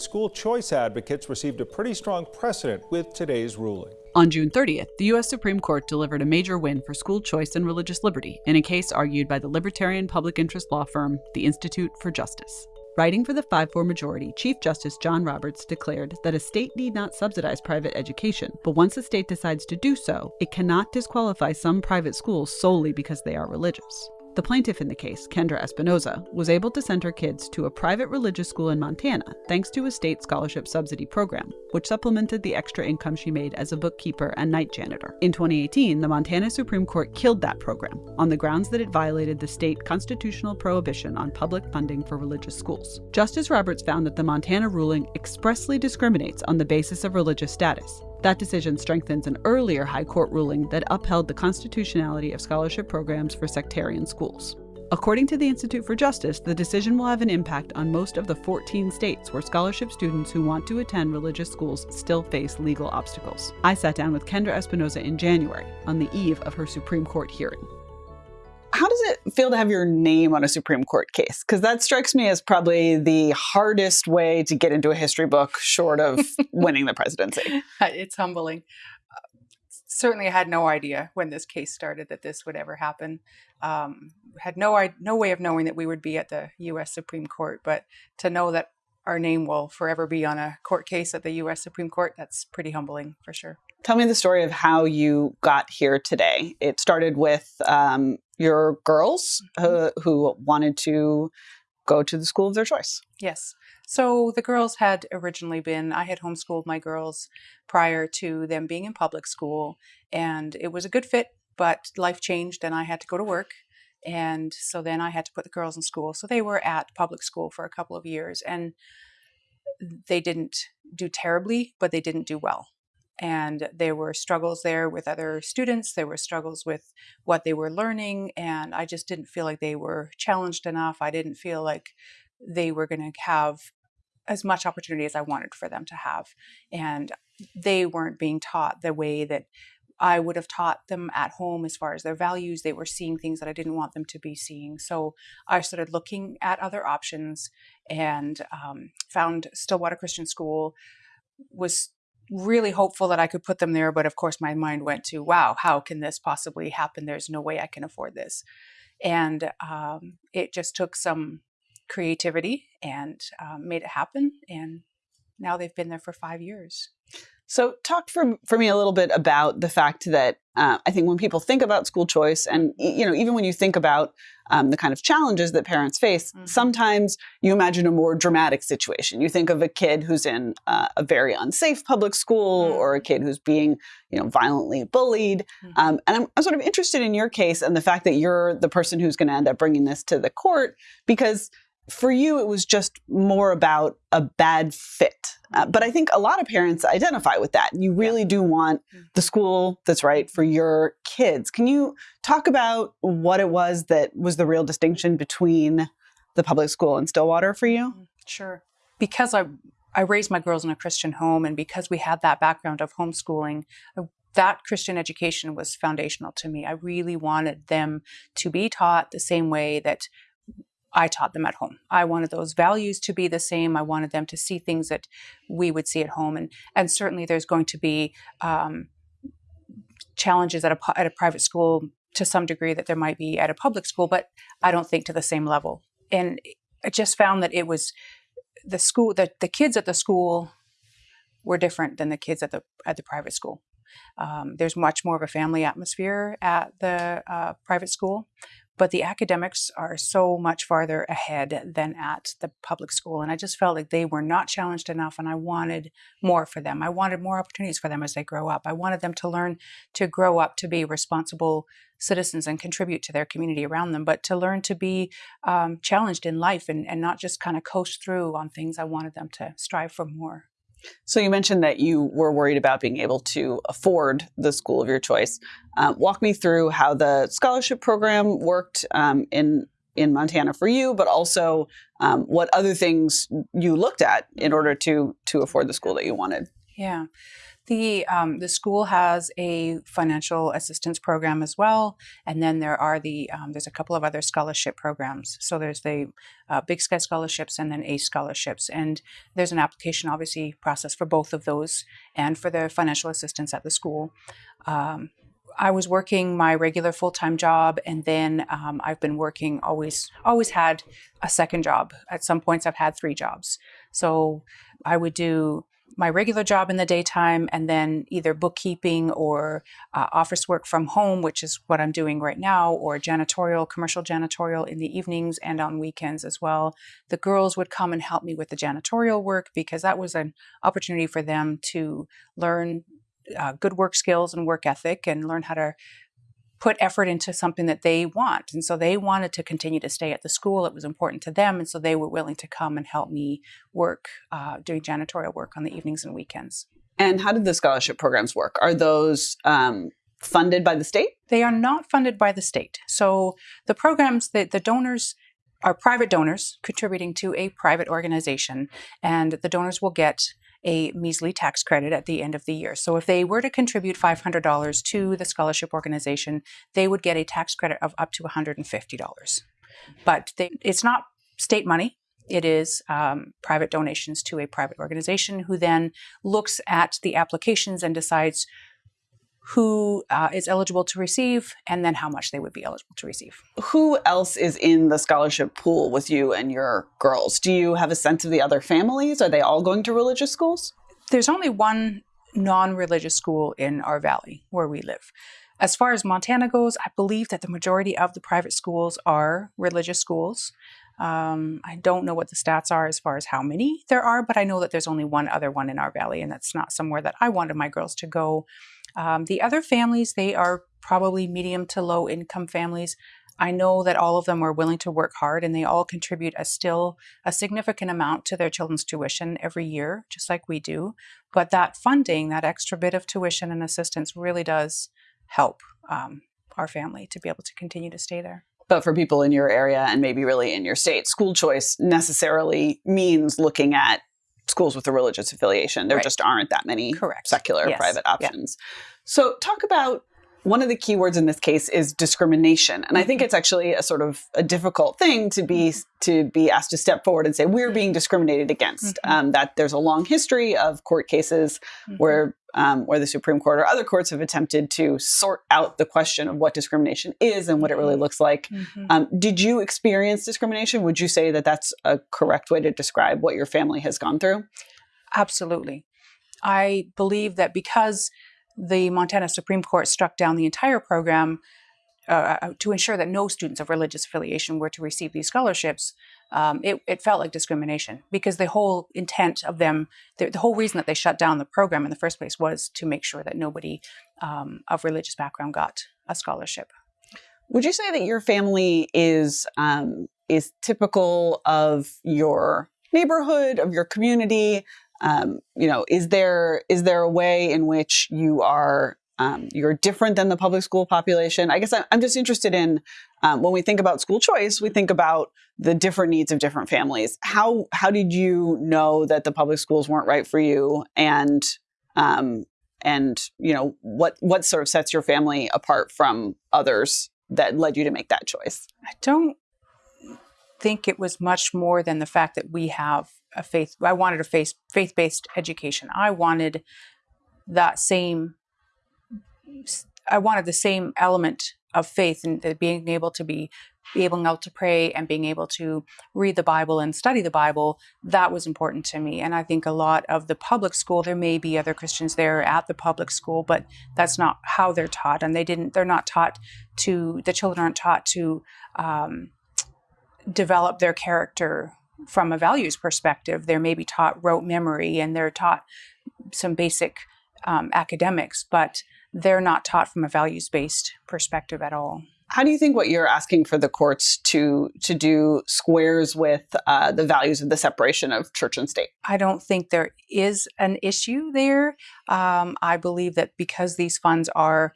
School choice advocates received a pretty strong precedent with today's ruling. On June 30th, the U.S. Supreme Court delivered a major win for school choice and religious liberty in a case argued by the libertarian public interest law firm, the Institute for Justice. Writing for the 5 4 majority, Chief Justice John Roberts declared that a state need not subsidize private education, but once a state decides to do so, it cannot disqualify some private schools solely because they are religious. The plaintiff in the case, Kendra Espinoza, was able to send her kids to a private religious school in Montana thanks to a state scholarship subsidy program, which supplemented the extra income she made as a bookkeeper and night janitor. In 2018, the Montana Supreme Court killed that program on the grounds that it violated the state constitutional prohibition on public funding for religious schools. Justice Roberts found that the Montana ruling expressly discriminates on the basis of religious status, that decision strengthens an earlier High Court ruling that upheld the constitutionality of scholarship programs for sectarian schools. According to the Institute for Justice, the decision will have an impact on most of the 14 states where scholarship students who want to attend religious schools still face legal obstacles. I sat down with Kendra Espinoza in January on the eve of her Supreme Court hearing how does it feel to have your name on a Supreme Court case? Because that strikes me as probably the hardest way to get into a history book short of winning the presidency. It's humbling. Uh, certainly, I had no idea when this case started that this would ever happen. Um, had no no way of knowing that we would be at the U.S. Supreme Court, but to know that our name will forever be on a court case at the U.S. Supreme Court, that's pretty humbling for sure. Tell me the story of how you got here today. It started with um, your girls uh, who wanted to go to the school of their choice. Yes. So the girls had originally been, I had homeschooled my girls prior to them being in public school, and it was a good fit, but life changed and I had to go to work. And so then I had to put the girls in school. So they were at public school for a couple of years and they didn't do terribly, but they didn't do well and there were struggles there with other students there were struggles with what they were learning and i just didn't feel like they were challenged enough i didn't feel like they were going to have as much opportunity as i wanted for them to have and they weren't being taught the way that I would have taught them at home as far as their values. They were seeing things that I didn't want them to be seeing. So I started looking at other options and um, found Stillwater Christian School was really hopeful that I could put them there. But of course, my mind went to, wow, how can this possibly happen? There's no way I can afford this. And um, it just took some creativity and um, made it happen. And now they've been there for five years. So, talk for for me a little bit about the fact that uh, I think when people think about school choice, and you know, even when you think about um, the kind of challenges that parents face, mm-hmm. sometimes you imagine a more dramatic situation. You think of a kid who's in uh, a very unsafe public school, mm-hmm. or a kid who's being, you know, violently bullied. Mm-hmm. Um, and I'm, I'm sort of interested in your case and the fact that you're the person who's going to end up bringing this to the court because for you, it was just more about a bad fit. Uh, but I think a lot of parents identify with that. You really yeah. do want mm. the school that's right for your kids. Can you talk about what it was that was the real distinction between the public school and Stillwater for you? Mm, sure. Because I I raised my girls in a Christian home, and because we had that background of homeschooling, that Christian education was foundational to me. I really wanted them to be taught the same way that I taught them at home. I wanted those values to be the same. I wanted them to see things that we would see at home, and and certainly there's going to be um, challenges at a at a private school to some degree that there might be at a public school, but I don't think to the same level. And I just found that it was the school that the kids at the school were different than the kids at the at the private school. Um, there's much more of a family atmosphere at the uh, private school but the academics are so much farther ahead than at the public school. And I just felt like they were not challenged enough, and I wanted more for them. I wanted more opportunities for them as they grow up. I wanted them to learn to grow up to be responsible citizens and contribute to their community around them, but to learn to be um, challenged in life and, and not just kind of coast through on things. I wanted them to strive for more. So you mentioned that you were worried about being able to afford the school of your choice. Uh, walk me through how the scholarship program worked um, in in Montana for you, but also um, what other things you looked at in order to to afford the school that you wanted. Yeah, the um, the school has a financial assistance program as well, and then there are the um, there's a couple of other scholarship programs. So there's the uh, Big Sky scholarships and then ACE scholarships, and there's an application obviously process for both of those and for the financial assistance at the school. Um, I was working my regular full time job, and then um, I've been working always always had a second job. At some points, I've had three jobs. So I would do my regular job in the daytime and then either bookkeeping or uh, office work from home, which is what I'm doing right now, or janitorial, commercial janitorial in the evenings and on weekends as well. The girls would come and help me with the janitorial work because that was an opportunity for them to learn uh, good work skills and work ethic and learn how to put effort into something that they want. And so they wanted to continue to stay at the school. It was important to them. And so they were willing to come and help me work, uh, doing janitorial work on the evenings and weekends. And how did the scholarship programs work? Are those um, funded by the state? They are not funded by the state. So the programs that the donors are private donors contributing to a private organization, and the donors will get a measly tax credit at the end of the year. So if they were to contribute $500 to the scholarship organization, they would get a tax credit of up to $150. But they, it's not state money. It is um, private donations to a private organization who then looks at the applications and decides who uh, is eligible to receive and then how much they would be eligible to receive. Who else is in the scholarship pool with you and your girls? Do you have a sense of the other families? Are they all going to religious schools? There's only one non religious school in our valley where we live. As far as Montana goes, I believe that the majority of the private schools are religious schools. Um, I don't know what the stats are as far as how many there are, but I know that there's only one other one in our valley, and that's not somewhere that I wanted my girls to go. Um, the other families, they are probably medium to low income families. I know that all of them are willing to work hard and they all contribute a still a significant amount to their children's tuition every year, just like we do. But that funding, that extra bit of tuition and assistance really does help um, our family to be able to continue to stay there. But for people in your area and maybe really in your state, school choice necessarily means looking at schools with a religious affiliation. There right. just aren't that many Correct. secular yes. private options. Yeah. So talk about one of the key words in this case is discrimination and i think mm-hmm. it's actually a sort of a difficult thing to be mm-hmm. to be asked to step forward and say we're being discriminated against mm-hmm. um, that there's a long history of court cases mm-hmm. where um, where the supreme court or other courts have attempted to sort out the question of what discrimination is and what it really mm-hmm. looks like mm-hmm. um, did you experience discrimination would you say that that's a correct way to describe what your family has gone through absolutely i believe that because the Montana Supreme Court struck down the entire program uh, uh, to ensure that no students of religious affiliation were to receive these scholarships, um, it, it, felt like discrimination because the whole intent of them, the, the, whole reason that they shut down the program in the first place was to make sure that nobody um, of religious background got a scholarship. Would you say that your family is um, is typical of your neighborhood, of your community? Um, you know, is there is there a way in which you are um, you're different than the public school population? I guess I'm just interested in um, when we think about school choice, we think about the different needs of different families. How how did you know that the public schools weren't right for you, and um, and you know what what sort of sets your family apart from others that led you to make that choice? I don't think it was much more than the fact that we have a faith I wanted a faith faith-based education. I wanted that same I wanted the same element of faith and being able to be be able to pray and being able to read the Bible and study the Bible, that was important to me. And I think a lot of the public school, there may be other Christians there at the public school, but that's not how they're taught. And they didn't, they're not taught to, the children aren't taught to um, develop their character from a values perspective. They're maybe taught rote memory and they're taught some basic um, academics, but they're not taught from a values based perspective at all. How do you think what you're asking for the courts to to do squares with uh, the values of the separation of church and state? I don't think there is an issue there. Um, I believe that because these funds are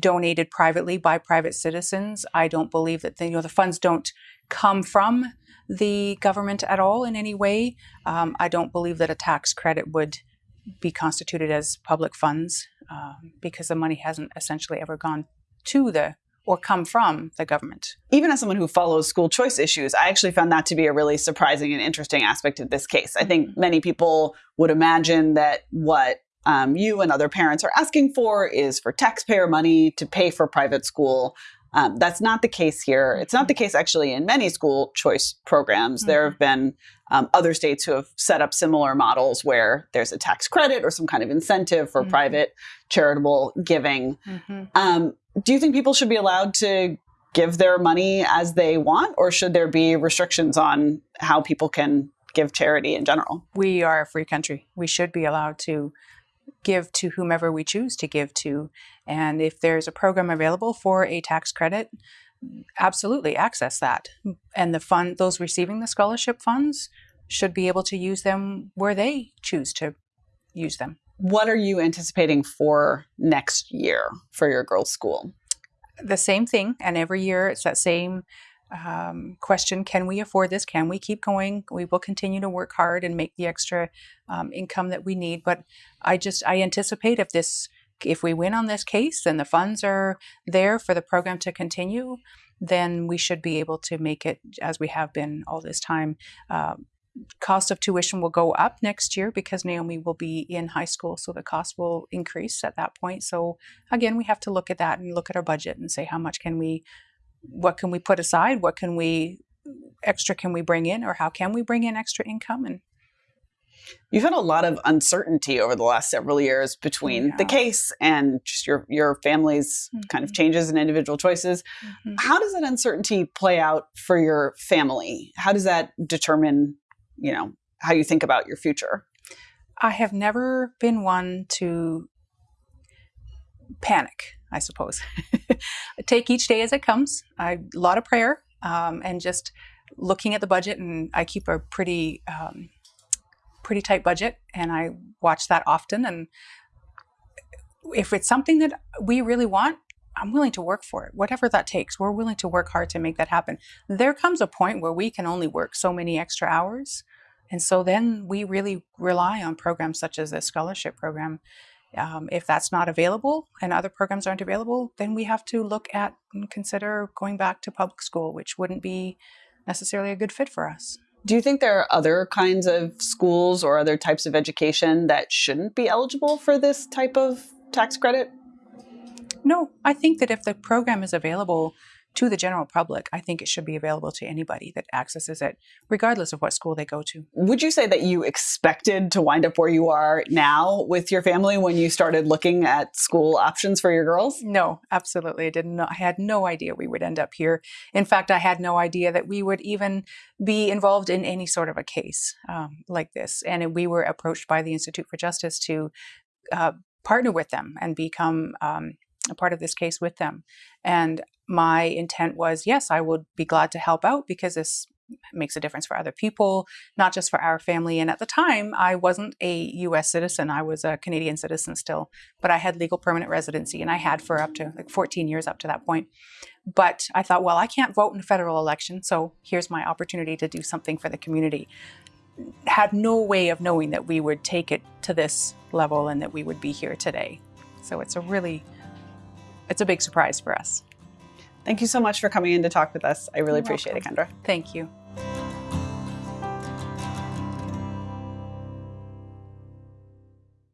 donated privately by private citizens, I don't believe that the, you know the funds don't come from the government at all in any way. Um, I don't believe that a tax credit would be constituted as public funds um, because the money hasn't essentially ever gone to the or come from the government. Even as someone who follows school choice issues, I actually found that to be a really surprising and interesting aspect of this case. I think many people would imagine that what um, you and other parents are asking for is for taxpayer money to pay for private school. Um, that's not the case here. It's not the case actually in many school choice programs. There have been um, other states who have set up similar models where there's a tax credit or some kind of incentive for Mhm. private charitable giving. Um, do you think people should be allowed to give their money as they want, or should there be restrictions on how people can give charity in general? We are a free country. We should be allowed to give to whomever we choose to give to. And if there's a program available for a tax credit, absolutely access that. And the fund, those receiving the scholarship funds, should be able to use them where they choose to use them. What are you anticipating for next year for your girls' school? the same thing, and every year it's that same um, question: Can we afford this? Can we keep going? We will continue to work hard and make the extra um, income that we need. But I just I anticipate if this if we win on this case and the funds are there for the program to continue, then we should be able to make it as we have been all this time. Um, cost of tuition will go up next year because Naomi will be in high school, so the cost will increase at that point. So again, we have to look at that and look at our budget and say how much can we, what can we put aside, what can we extra can we bring in, or how can we bring in extra income and You've had a lot of uncertainty over the last several years between the case and just your your family's kind of Mhm. changes and individual choices. How does that uncertainty play out for your family? How does that determine, you know, how you think about your future? I have never been one to panic, I suppose. Take each day as it comes. I, a lot of prayer um, and just looking at the budget, and I keep a pretty um, pretty tight budget, and I watch that often. And if it's something that we really want, I'm willing to work for it, whatever that takes. We're willing to work hard to make that happen. There comes a point where we can only work so many extra hours. And so then we really rely on programs such as this scholarship program. Um, if that's not available and other programs aren't available, then we have to look at and consider going back to public school, which wouldn't be necessarily a good fit for us. Do you think there are other kinds of schools or other types of education that shouldn't be eligible for this type of tax credit? No, I think that if the program is available to the general public, I think it should be available to anybody that accesses it, regardless of what school they go to. Would you say that you expected to wind up where you are now with your family when you started looking at school options for your girls? No, absolutely. I didn't know. I had no idea we would end up here. In fact, I had no idea that we would even be involved in any sort of a case um, like this. And we were approached by the Institute for Justice to uh, partner with them and become um, a part of this case with them. And my intent was yes, I would be glad to help out because this makes a difference for other people, not just for our family. And at the time, I wasn't a US citizen, I was a Canadian citizen still, but I had legal permanent residency and I had for up to like 14 years up to that point. But I thought, well, I can't vote in a federal election, so here's my opportunity to do something for the community. Had no way of knowing that we would take it to this level and that we would be here today. So it's a really, it's a big surprise for us. Thank you so much for coming in to talk with us. I really You're appreciate it. Kendra. Thank you.